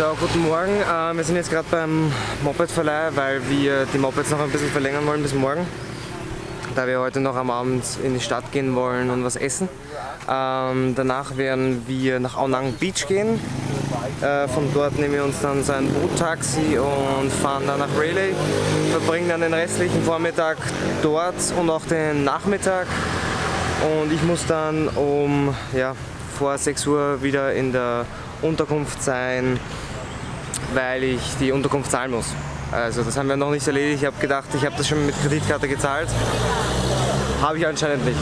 So, guten Morgen. Äh, wir sind jetzt gerade beim Mopedverleih, weil wir die Mopeds noch ein bisschen verlängern wollen bis morgen. Da wir heute noch am Abend in die Stadt gehen wollen und was essen. Ähm, danach werden wir nach Aonang Beach gehen. Äh, von dort nehmen wir uns dann so ein Boottaxi und fahren dann nach Raleigh. Verbringen dann den restlichen Vormittag dort und auch den Nachmittag. Und ich muss dann um ja, vor 6 Uhr wieder in der Unterkunft sein, weil ich die Unterkunft zahlen muss. Also das haben wir noch nicht erledigt. Ich habe gedacht, ich habe das schon mit Kreditkarte gezahlt. Habe ich anscheinend nicht.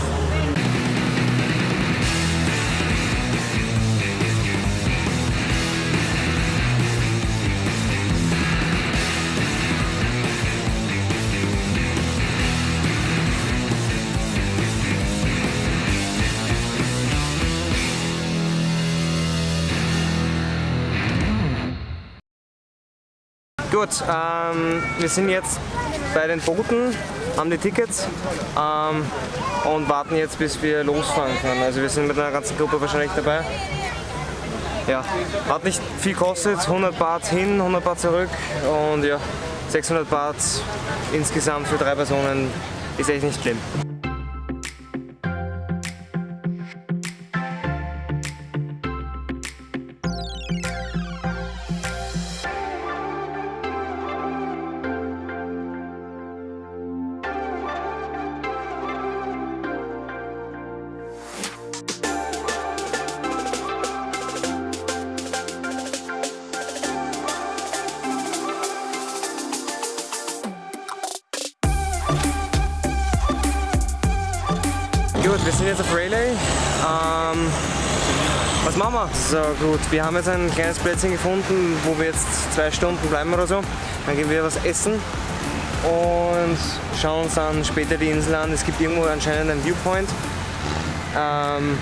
Gut, ähm, wir sind jetzt bei den Booten, haben die Tickets ähm, und warten jetzt bis wir losfahren können. Also wir sind mit einer ganzen Gruppe wahrscheinlich dabei. Ja, hat nicht viel kostet, 100 Baht hin, 100 Baht zurück und ja, 600 Baht insgesamt für drei Personen ist echt nicht schlimm. Sind jetzt auf Rayleigh. Ähm, was machen wir? So gut, wir haben jetzt ein kleines Plätzchen gefunden, wo wir jetzt zwei Stunden bleiben oder so. Dann gehen wir was essen und schauen uns dann später die Insel an. Es gibt irgendwo anscheinend einen Viewpoint. Ähm,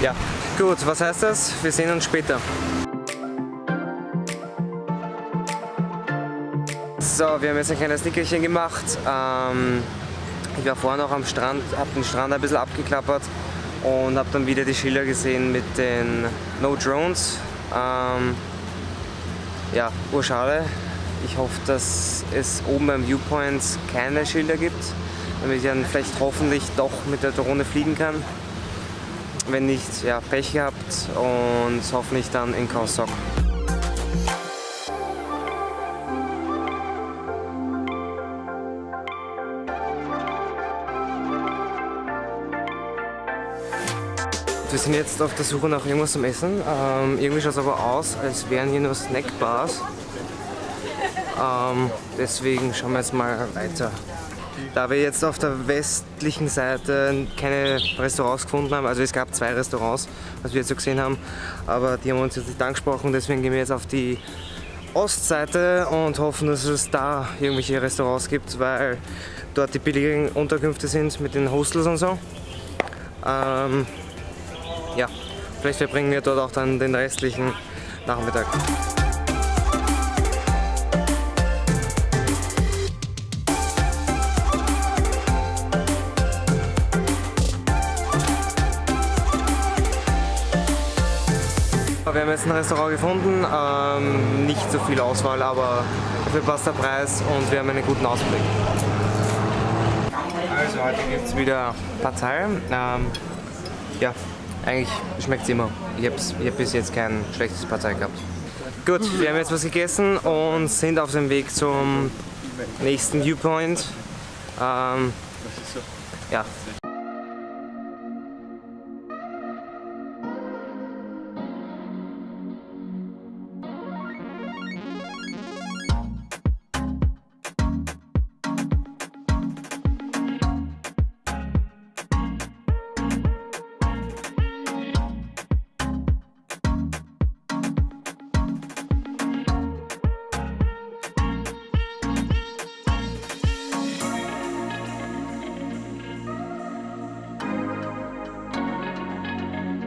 ja, gut, was heißt das? Wir sehen uns später. So, wir haben jetzt ein kleines Nickerchen gemacht. Ähm, ich war vorhin auch am Strand, habe den Strand ein bisschen abgeklappert und habe dann wieder die Schilder gesehen mit den No Drones. Ähm, ja, urschade. Ich hoffe, dass es oben beim Viewpoint keine Schilder gibt, damit ich dann vielleicht hoffentlich doch mit der Drohne fliegen kann. Wenn nicht, ja, Pech gehabt und hoffentlich dann in Kausok. Wir sind jetzt auf der Suche nach irgendwas zum Essen. Ähm, irgendwie schaut es aber aus, als wären hier nur Snackbars. Ähm, deswegen schauen wir jetzt mal weiter. Da wir jetzt auf der westlichen Seite keine Restaurants gefunden haben, also es gab zwei Restaurants, was wir jetzt so gesehen haben, aber die haben uns jetzt nicht angesprochen, deswegen gehen wir jetzt auf die Ostseite und hoffen, dass es da irgendwelche Restaurants gibt, weil dort die billigen Unterkünfte sind mit den Hostels und so. Ähm, ja, vielleicht verbringen wir dort auch dann den restlichen Nachmittag. Wir haben jetzt ein Restaurant gefunden, ähm, nicht so viel Auswahl, aber dafür passt der Preis und wir haben einen guten Ausblick. Also heute gibt es wieder Partei. Ähm, ja, eigentlich schmeckt es immer. Ich habe hab bis jetzt kein schlechtes Partei gehabt. Gut, wir haben jetzt was gegessen und sind auf dem Weg zum nächsten Viewpoint. Ähm, ja,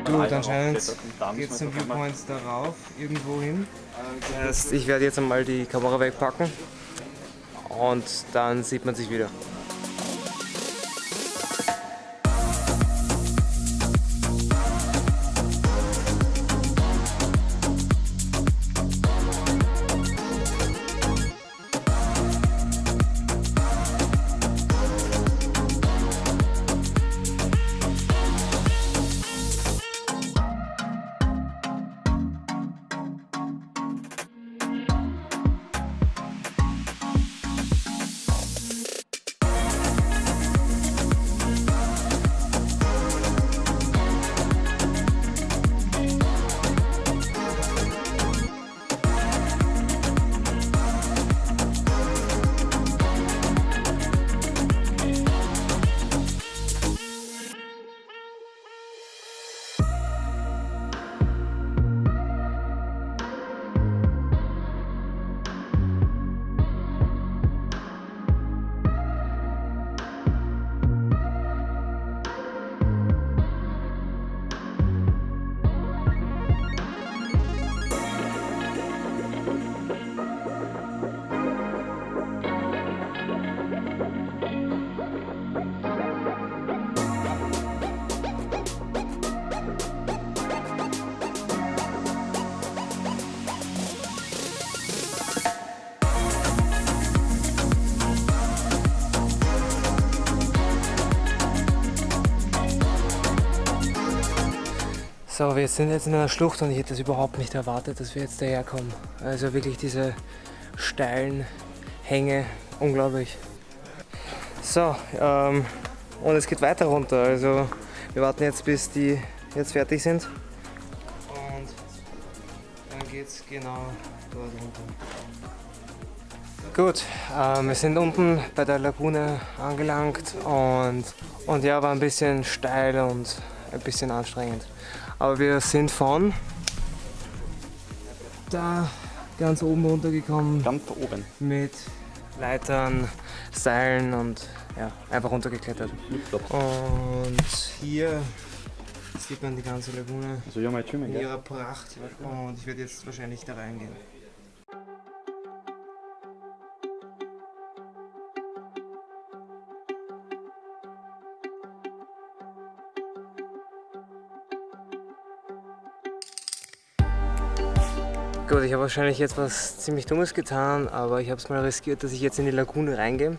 Gut, anscheinend geht es zum Viewpoint darauf, irgendwo hin. Das heißt, ich werde jetzt einmal die Kamera wegpacken und dann sieht man sich wieder. So, wir sind jetzt in einer Schlucht und ich hätte das überhaupt nicht erwartet, dass wir jetzt daherkommen. Also wirklich diese steilen Hänge, unglaublich. So, ähm, und es geht weiter runter. Also wir warten jetzt, bis die jetzt fertig sind. Und dann geht es genau dort runter. Gut, ähm, wir sind unten bei der Lagune angelangt und, und ja, war ein bisschen steil und ein bisschen anstrengend. Aber wir sind von da ganz oben runtergekommen. Ganz oben. Mit Leitern, Seilen und ja, einfach runtergeklettert. Und hier sieht man die ganze Lagune Also ja, in ihrer Pracht. Und ich werde jetzt wahrscheinlich da reingehen. Gut, ich habe wahrscheinlich jetzt was ziemlich Dummes getan, aber ich habe es mal riskiert, dass ich jetzt in die Lagune reingehe.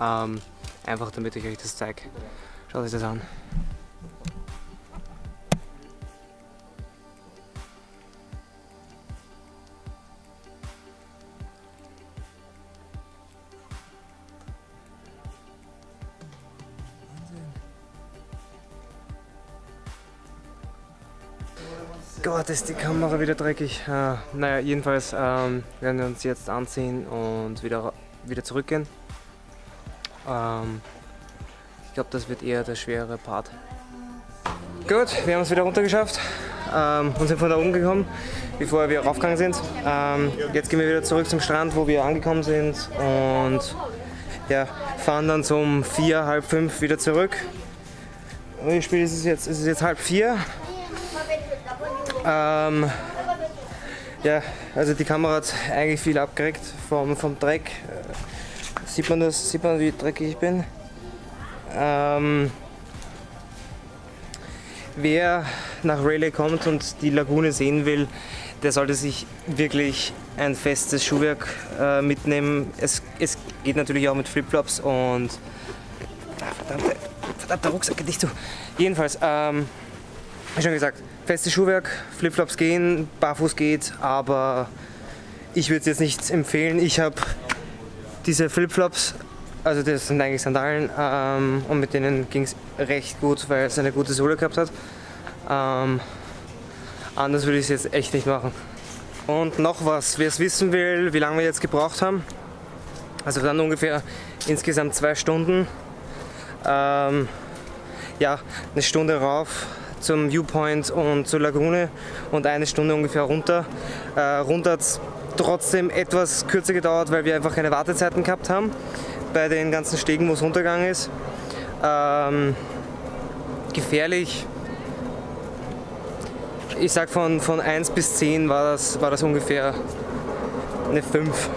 Ähm, einfach damit ich euch das zeige. Schaut euch das an. Gott, ist die Kamera wieder dreckig. Äh, naja, jedenfalls ähm, werden wir uns jetzt anziehen und wieder, wieder zurückgehen. Ähm, ich glaube, das wird eher der schwere Part. Gut, wir haben es wieder runtergeschafft ähm, und sind von da oben gekommen, bevor wir raufgegangen sind. Ähm, jetzt gehen wir wieder zurück zum Strand, wo wir angekommen sind und ja, fahren dann so um vier, halb fünf wieder zurück. Wie spät ist es jetzt? Es ist jetzt halb vier. Ähm, ja, also die Kamera hat eigentlich viel abgeregt vom, vom Dreck. Sieht man das? Sieht man, wie dreckig ich bin? Ähm, wer nach Rayleigh kommt und die Lagune sehen will, der sollte sich wirklich ein festes Schuhwerk äh, mitnehmen. Es, es geht natürlich auch mit Flipflops und ah, verdammte, verdammter Rucksack nicht zu. Jedenfalls, ähm, wie schon gesagt, festes Schuhwerk, Flipflops gehen, barfuß geht, aber ich würde es jetzt nicht empfehlen. Ich habe diese Flipflops, also das sind eigentlich Sandalen, ähm, und mit denen ging es recht gut, weil es eine gute Sohle gehabt hat. Ähm, anders würde ich es jetzt echt nicht machen. Und noch was, wer es wissen will, wie lange wir jetzt gebraucht haben. Also dann ungefähr insgesamt zwei Stunden. Ähm, ja, eine Stunde rauf zum Viewpoint und zur Lagune und eine Stunde ungefähr runter. Äh, runter hat es trotzdem etwas kürzer gedauert, weil wir einfach keine Wartezeiten gehabt haben bei den ganzen Stegen, wo es runtergegangen ist. Ähm, gefährlich. Ich sag von, von 1 bis 10 war das, war das ungefähr eine 5.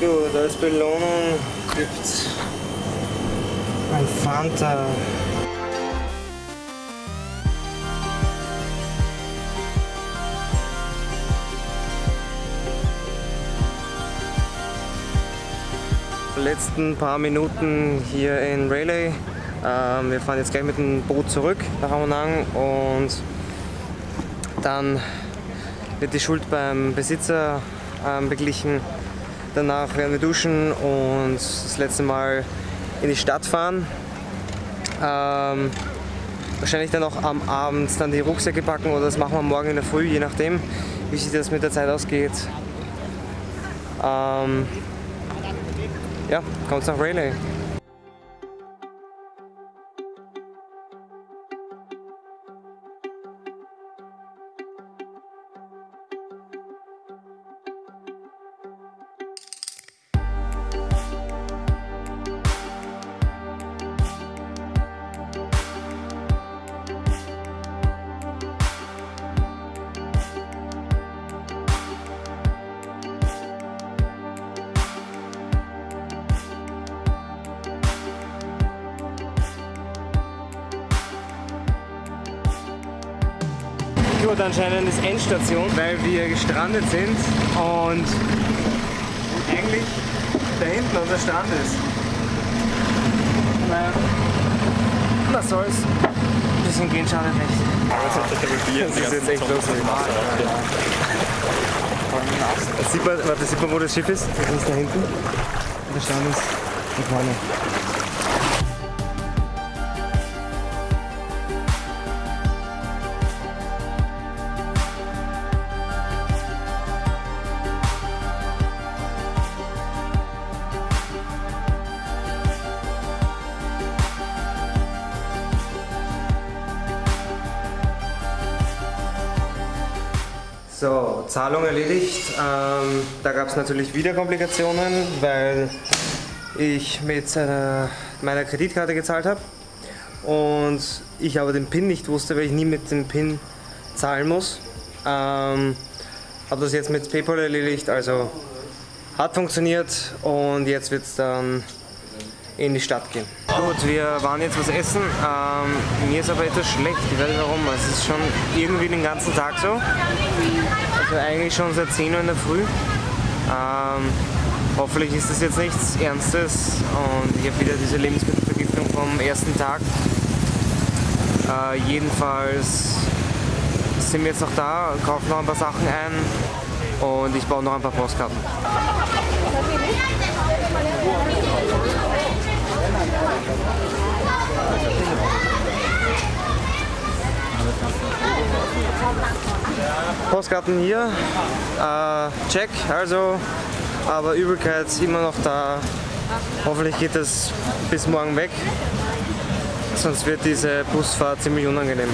Gut, als Belohnung gibt's ein Fanta. Letzten paar Minuten hier in Rayleigh. Ähm, wir fahren jetzt gleich mit dem Boot zurück nach Amonang und dann wird die Schuld beim Besitzer ähm, beglichen. Danach werden wir duschen und das letzte Mal in die Stadt fahren. Ähm, wahrscheinlich dann auch am Abend dann die Rucksäcke packen oder das machen wir morgen in der Früh, je nachdem, wie sich das mit der Zeit ausgeht. Ähm, ja, kommt nach Rayleigh. Gut, anscheinend ist Endstation, weil wir gestrandet sind und eigentlich da hinten unser Strand ist. Naja, was soll's. Ein bisschen gehen schadet nicht. Das ist jetzt echt lustig. Da sieht man, warte, sieht man, wo das Schiff ist? Das ist da hinten. Und der Stern ist da vorne. So, Zahlung erledigt. Ähm, da gab es natürlich wieder Komplikationen, weil ich mit äh, meiner Kreditkarte gezahlt habe und ich aber den PIN nicht wusste, weil ich nie mit dem PIN zahlen muss. Ähm, habe das jetzt mit PayPal erledigt, also hat funktioniert und jetzt wird es dann in die Stadt gehen. Gut, wir waren jetzt was essen. Ähm, mir ist aber etwas schlecht, ich weiß nicht warum. Es ist schon irgendwie den ganzen Tag so. Also eigentlich schon seit 10 Uhr in der Früh. Ähm, hoffentlich ist das jetzt nichts Ernstes und ich habe wieder diese Lebensmittelvergiftung vom ersten Tag. Äh, jedenfalls sind wir jetzt noch da, kaufen noch ein paar Sachen ein und ich baue noch ein paar Postkarten. Postkarten hier, äh, check, also, aber Übelkeit immer noch da. Hoffentlich geht das bis morgen weg, sonst wird diese Busfahrt ziemlich unangenehm.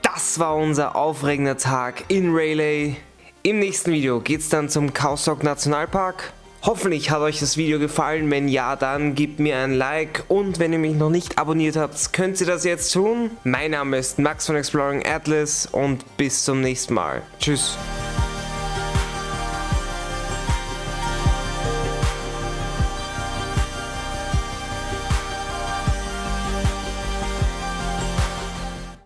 Das war unser aufregender Tag in Rayleigh. Im nächsten Video geht es dann zum Kausok Nationalpark. Hoffentlich hat euch das Video gefallen, wenn ja, dann gebt mir ein Like und wenn ihr mich noch nicht abonniert habt, könnt ihr das jetzt tun. Mein Name ist Max von Exploring Atlas und bis zum nächsten Mal. Tschüss.